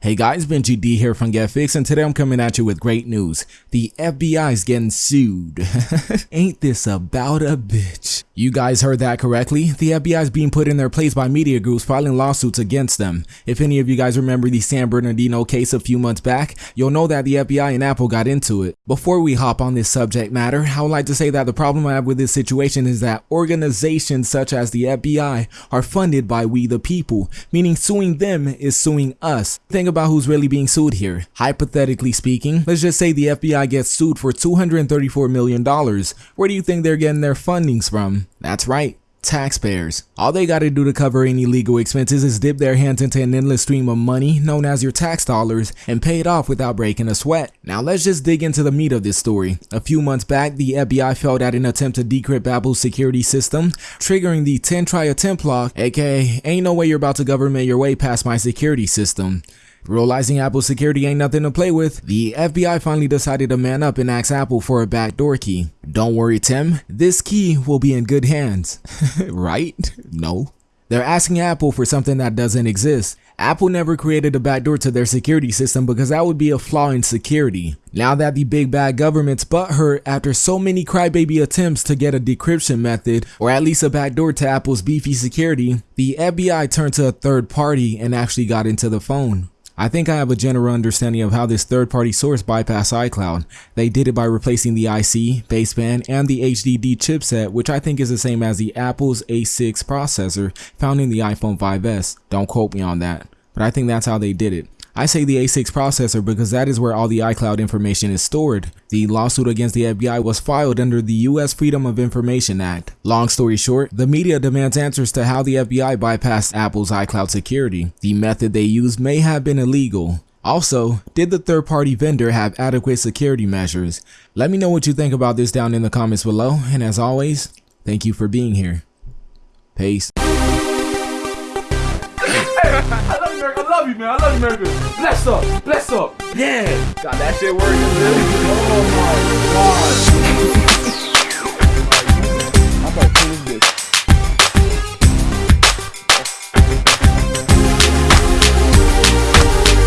Hey guys, Benji D here from GetFix and today I'm coming at you with great news. The FBI is getting sued. Ain't this about a bitch? You guys heard that correctly. The FBI is being put in their place by media groups filing lawsuits against them. If any of you guys remember the San Bernardino case a few months back, you'll know that the FBI and Apple got into it. Before we hop on this subject matter, I would like to say that the problem I have with this situation is that organizations such as the FBI are funded by we the people, meaning suing them is suing us. Think about who's really being sued here. Hypothetically speaking, let's just say the FBI gets sued for $234 million. Where do you think they're getting their fundings from? That's right, taxpayers. All they gotta do to cover any legal expenses is dip their hands into an endless stream of money known as your tax dollars and pay it off without breaking a sweat. Now let's just dig into the meat of this story. A few months back, the FBI failed at an attempt to decrypt Apple's security system, triggering the 10 try attempt lock, aka ain't no way you're about to government your way past my security system. Realizing Apple's security ain't nothing to play with, the FBI finally decided to man up and ask Apple for a backdoor key. Don't worry Tim, this key will be in good hands. right? No. They're asking Apple for something that doesn't exist. Apple never created a backdoor to their security system because that would be a flaw in security. Now that the big bad government's butthurt after so many crybaby attempts to get a decryption method or at least a backdoor to Apple's beefy security, the FBI turned to a third party and actually got into the phone. I think I have a general understanding of how this third-party source bypassed iCloud. They did it by replacing the IC, baseband, and the HDD chipset, which I think is the same as the Apple's A6 processor found in the iPhone 5s. Don't quote me on that, but I think that's how they did it. I say the A6 processor because that is where all the iCloud information is stored. The lawsuit against the FBI was filed under the US Freedom of Information Act. Long story short, the media demands answers to how the FBI bypassed Apple's iCloud security. The method they used may have been illegal. Also, did the third-party vendor have adequate security measures? Let me know what you think about this down in the comments below, and as always, thank you for being here. Peace. Man. I love you, America. Bless up. Bless up. Yeah. God, that shit really. Oh, my God.